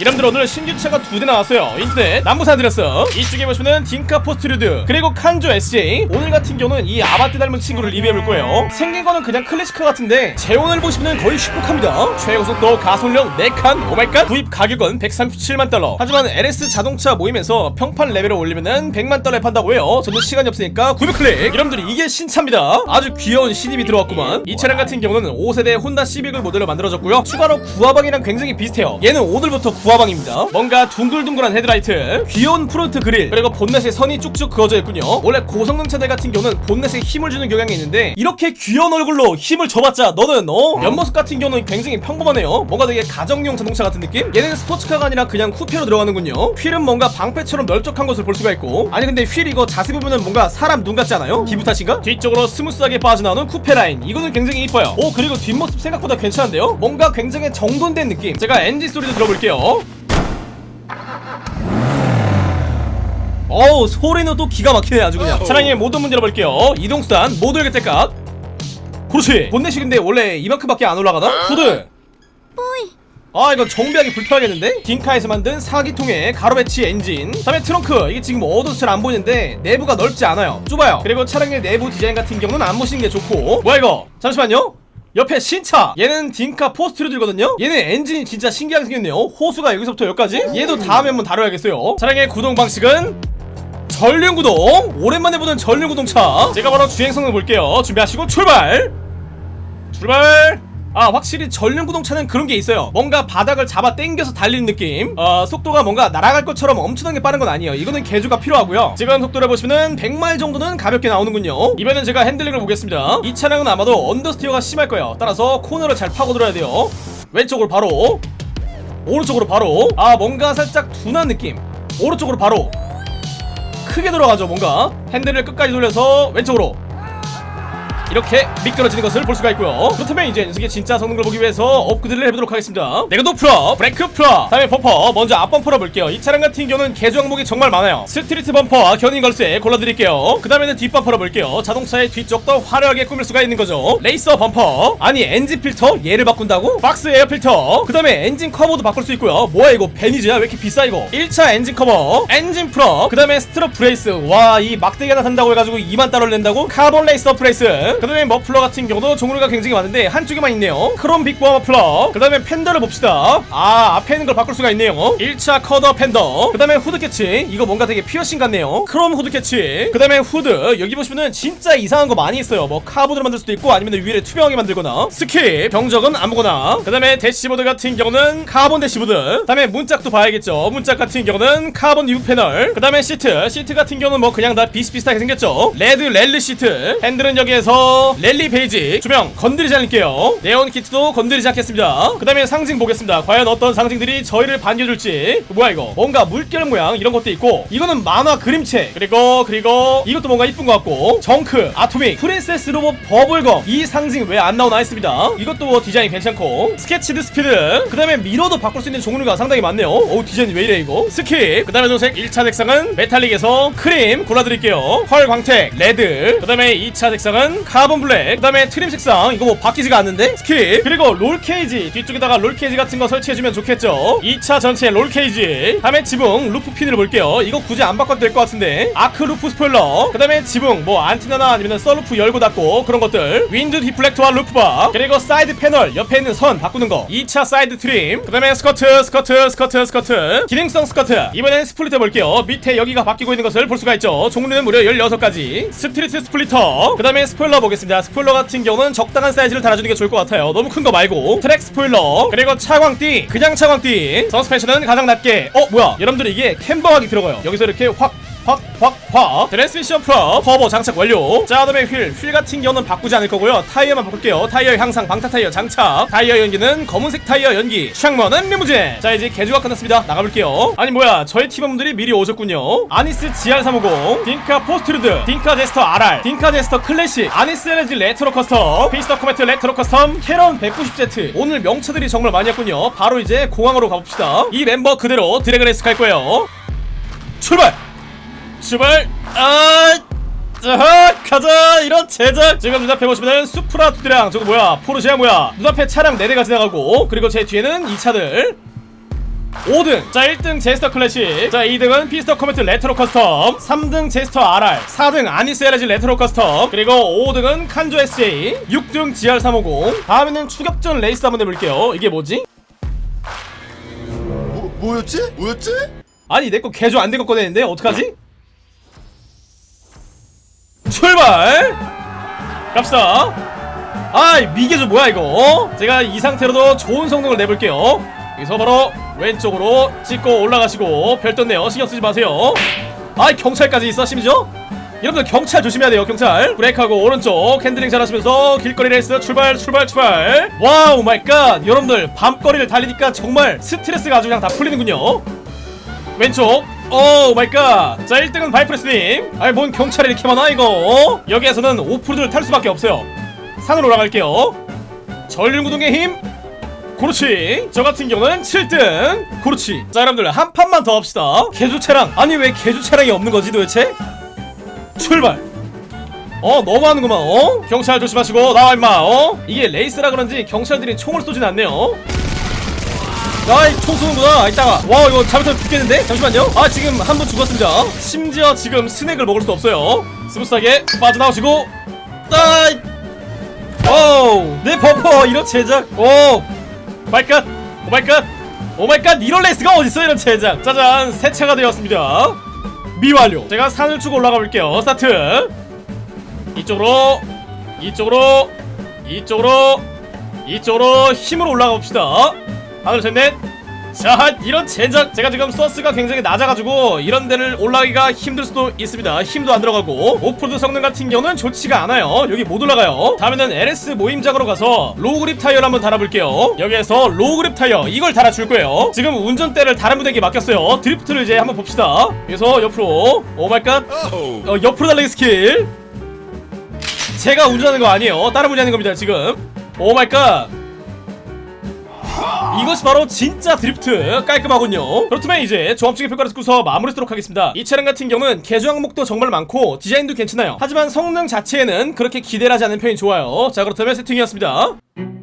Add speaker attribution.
Speaker 1: 여러분들 오늘 신규 차가 두 대 나왔어요. 인터넷 남부 산 안드레아스 이쪽에 보시면은 딩카 포스트루드 그리고 칸조 SJ 오늘 같은 경우는 이 아반떼 닮은 친구를 리뷰해볼 거예요. 생긴 거는 그냥 클래식카 같은데 제원을 보시면은 거의 슈퍼카입니다. 최고속도 가솔력 4칸 oh my god 구입 가격은 137만 달러. 하지만 LS 자동차 모임에서 평판 레벨을 올리면은 100만 달러에 판다고 해요. 저는 시간이 없으니까 900클릭. 여러분들이 이게 신차입니다. 아주 귀여운 신입이 들어왔구만. 이 차량 같은 경우는 5세대 혼다 시빅을 모델로 만들어졌고요. 추가로 구아방이랑 굉장히 비슷해요. 얘는 오늘부터 구아방입니다 뭔가 둥글둥글한 헤드라이트 귀여운 프론트 그릴 그리고 본넷에 선이 쭉쭉 그어져 있군요 원래 고성능 차들 같은 경우는 본넷에 힘을 주는 경향이 있는데 이렇게 귀여운 얼굴로 힘을 줘봤자 너는 어? 옆모습 같은 경우는 굉장히 평범하네요 뭔가 되게 가정용 자동차 같은 느낌? 얘는 스포츠카가 아니라 그냥 쿠페로 들어가는군요 휠은 뭔가 방패처럼 널쩍한 것을 볼 수가 있고 아니 근데 휠 이거 자세히 보면은 뭔가 사람 눈 같지 않아요? 기분 탓인가? 뒤쪽으로 스무스하게 빠져나오는 쿠페 라인 이거는 굉장히 이뻐요 오 그리고 뒷모습 생각보다 괜찮은데요? 뭔가 굉장히 정돈된 느낌 제가 엔진 소리도 들어볼게요 어우 소리는 또 기가 막히네 아주 그냥. 차량의 모든 문 열어볼게요. 이동수단 모두 열겠대값 그렇지. 본넷이 근데 원래 이만큼밖에 안 올라가나? 후드 아 이거 정비하기 불편하겠는데? 딩카에서 만든 4기통의 가로 배치 엔진. 다음에 트렁크. 이게 지금 어두워서 잘 안 보이는데 내부가 넓지 않아요. 좁아요. 그리고 차량의 내부 디자인 같은 경우는 안 보시는 게 좋고. 뭐야 이거? 잠시만요. 옆에 신차. 얘는 딩카 포스트루드거든요. 얘는 엔진이 진짜 신기하게 생겼네요. 호스가 여기서부터 여기까지? 얘도 다음에 한번 다뤄야겠어요. 차량의 구동 방식은 전륜구동. 오랜만에 보는 전륜구동차. 제가 바로 주행성능 볼게요. 준비하시고 출발! 출발! 아 확실히 전륜구동차는 그런 게 있어요. 뭔가 바닥을 잡아 당겨서 달리는 느낌. 어 속도가 뭔가 날아갈 것처럼 엄청나게 빠른 건 아니에요. 이거는 개조가 필요하고요. 지금 속도를 보시면은 100마일 정도는 가볍게 나오는군요. 이번엔 제가 핸들링을 보겠습니다. 이 차량은 아마도 understeer가 심할 거예요. 따라서 코너를 잘 파고들어야 돼요. 왼쪽으로 바로. 오른쪽으로 바로. 아 뭔가 살짝 둔한 느낌. 오른쪽으로 바로 크게 돌아가죠 뭔가. 핸들을 끝까지 돌려서 왼쪽으로 이렇게 미끄러지는 것을 볼 수가 있고요. 그렇다면 이제 녀석의 진짜 성능을 보기 위해서 업그레이드를 해보도록 하겠습니다. 내구도 full up. 브레이크 full up. 다음에 범퍼. 먼저 앞범퍼 로 볼게요. 이 차량 같은 경우는 개조 항목이 정말 많아요. 스트리트 범퍼와 견인 걸쇠 골라드릴게요. 그 다음에는 뒷범퍼로 볼게요. 자동차의 뒤쪽도 화려하게 꾸밀 수가 있는 거죠. racer 범퍼. 아니 엔진 필터? 얘를 바꾼다고? box air filter. 그 다음에 엔진 커버도 바꿀 수 있고요. 뭐야 이거? 베니즈야? 왜 이렇게 비싸 이거? 1차 엔진 커버. 엔진 프로 그 다음에 strut brace. 와 이 막대기 하나 산다고 해가지고 2만 달러를 낸다고? carbon racer brace 그 다음에 머플러 같은 경우도 종류가 굉장히 많은데 한쪽에만 있네요. 크롬 big bore 머플러. 그 다음에 fender를 봅시다. 아 앞에 있는 걸 바꿀 수가 있네요. 1차 cutter fender. 그 다음에 hood catch. 이거 뭔가 되게 피어싱 같네요. 크롬 hood catch. 그 다음에 후드. 여기 보시면은 진짜 이상한 거 많이 있어요. 뭐 카본으로 만들 수도 있고 아니면 위에 투명하게 만들거나. skip. 경적은 아무거나. 그 다음에 대시보드 같은 경우는 카본 대시보드. 그 다음에 문짝도 봐야겠죠. 문짝 같은 경우는 carbon rib panel. 그 다음에 시트. 시트 같은 경우는 뭐 그냥 다 비슷비슷하게 생겼죠. red rally seat. 핸들은 여기에서 랠리 베이지 조명 건드리지 않을게요. 네온 키트도 건드리지 않겠습니다. 그 다음에 상징 보겠습니다. 과연 어떤 상징들이 저희를 반겨줄지. 뭐야 이거? 뭔가 물결 모양 이런 것도 있고 이거는 만화 그림체. 그리고 그리고 이것도 뭔가 이쁜 것 같고 정크 atomic princess robot bubblegum. 이 상징 왜 안 나오나 했습니다. 이것도 뭐 디자인 괜찮고 sketched speed. 그 다음에 미러도 바꿀 수 있는 종류가 상당히 많네요. 오 디자인 왜 이래 이거? skip. 그 다음에 도색 1차 색상은 metallic에서 크림 골라드릴게요. 펄 광택 레드. 그 다음에 2차 색상은 carbon black 그 다음에 트림 색상 이거 뭐 바뀌지가 않는데? skip. 그리고 roll cage 뒤쪽에다가 roll cage 같은 거 설치해주면 좋겠죠? 2차 전체 roll cage. 다음에 지붕 roof fin을 볼게요. 이거 굳이 안 바꿔도 될 것 같은데. arc roof spoiler. 그 다음에 지붕 뭐 안테나나 아니면 썬루프 열고 닫고 그런 것들. wind deflector와 roof bar. 그리고 사이드 패널 옆에 있는 선 바꾸는 거. 2차 side trim. 그 다음에 스커트 스커트 스커트 스커트. 기능성 스커트. 이번엔 splitter 볼게요. 밑에 여기가 바뀌고 있는 것을 볼 수가 있죠. 종류는 무려 16가지. street splitter. 그 다음에 스포일러 보겠습니다 스포일러 같은 경우는 적당한 사이즈를 달아주는 게 좋을 것 같아요. 너무 큰 거 말고. track spoiler. 그리고 차광띠. 그냥 차광띠. 서스펜션은 가장 낮게. 어 뭐야? 여러분들 이게 camber각이 들어가요. 여기서 이렇게 확 확, 확, 확. transmission 프로 터보 장착 완료. 자, 그다음에 휠. 휠 같은 경우는 바꾸지 않을 거고요. 타이어만 바꿀게요. 타이어 향상, 방타 타이어 장착. 타이어 연기는 검은색 타이어 연기. 창문은 리무진. 자, 이제 개조가 끝났습니다. 나가볼게요. 아니 뭐야, 저희 팀원분들이 미리 오셨군요. 아니스 GR350, 딩카 포스트루드, 딩카 제스터 RR, 딩카 제스터 클래식, 아니스 엘레지 레트로 커스텀, 피스터 코메트 레트로 커스텀, 카린 190Z. 오늘 명차들이 정말 많이 왔군요. 바로 이제 공항으로 가봅시다. 이 멤버 그대로 drag race 갈 거예요. 출발! 출발! 아 자, 가자! 이런 젠장! 지금 눈앞에 보시면은 수프라 두대랑 저거 뭐야? 포르쉐야 뭐야? 눈앞에 차량 4대가 지나가고 그리고 제 뒤에는 이 차들. 5등. 자 1등 제스터 클래식. 자 2등은 피스터 코메트 레트로 커스텀. 3등 제스터 RR 4등 아니스 엘레지 레트로 커스텀. 그리고 5등은 칸조 SJ 6등 GR350 다음에는 추격전 레이스 한번 해볼게요. 이게 뭐지?
Speaker 2: 뭐, 뭐였지? 뭐였지?
Speaker 1: 아니 내 거 개조 안 된 거 꺼내는데? 어떡하지? 출발! 갑시다. 아이 미개조 뭐야 이거 어? 제가 이 상태로도 좋은 성능을 내볼게요. 여기서 바로 왼쪽으로 찍고 올라가시고 별 떴네요. 신경 쓰지 마세요. 아이 경찰까지 있어 심지어? 여러분들 경찰 조심해야 돼요 경찰. 브레이크하고 오른쪽 핸들링 잘 하시면서 길거리 레이스 출발 출발 출발. Wow my god. 여러분들 밤거리를 달리니까 정말 스트레스가 아주 그냥 다 풀리는군요. 왼쪽 oh my god. 자 1등은 바이프레스님. 아니 뭔 경찰이 이렇게 많아 이거? 어? 여기에서는 오프로드를 탈 수밖에 없어요. 산으로 올라갈게요. 전륜구동의 힘. 그렇지. 저 같은 경우는 7등. 그렇지. 자 여러분들 한 판만 더 합시다. 개조 차량. 아니 왜 개조 차량이 없는 거지 도대체? 출발. 어 너무하는구만 어? 경찰 조심하시고 나와 임마 어? 이게 레이스라 그런지 경찰들이 총을 쏘진 않네요 아이 총 쏘는구나. 이따가. 와 이거 잘못하면 죽겠는데? 잠시만요. 아 지금 한 분 죽었습니다. 심지어 지금 스낵을 먹을 수 없어요. 스무스하게 빠져나오시고. 따이! 오우 내 범퍼 이런 젠장. oh my god oh my god oh my god 이런 레이스가 어딨어 이런 젠장. 짜잔 세차가 되었습니다. 미완료. 제가 산을 쭉 올라가 볼게요. 스타트. 이쪽으로 이쪽으로 이쪽으로 이쪽으로 힘으로 올라가 봅시다 하나 둘셋넷. 자 이런 젠장 제가 지금 서스가 굉장히 낮아가지고 이런 데를 올라가기가 힘들 수도 있습니다. 힘도 안 들어가고. 오프로드 성능 같은 경우는 좋지가 않아요. 여기 못 올라가요. 다음에는 LS 모임장으로 가서 low grip 타이어를 한번 달아볼게요. 여기에서 low grip 타이어 이걸 달아줄 거예요. 지금 운전대를 다른 분에게 맡겼어요. 드리프트를 이제 한번 봅시다. 그래서 옆으로 oh my god. 어, 옆으로 달리기 스킬. 제가 운전하는 거 아니에요. 다른 분이 하는 겁니다 지금. Oh my god 이것이 바로 진짜 드리프트. 깔끔하군요. 그렇다면 이제 종합적인 평가를 듣고서 마무리하도록 하겠습니다. 이 차량 같은 경우는 개조 항목도 정말 많고 디자인도 괜찮아요. 하지만 성능 자체에는 그렇게 기대를 하지 않는 편이 좋아요. 자 그렇다면 세팅이었습니다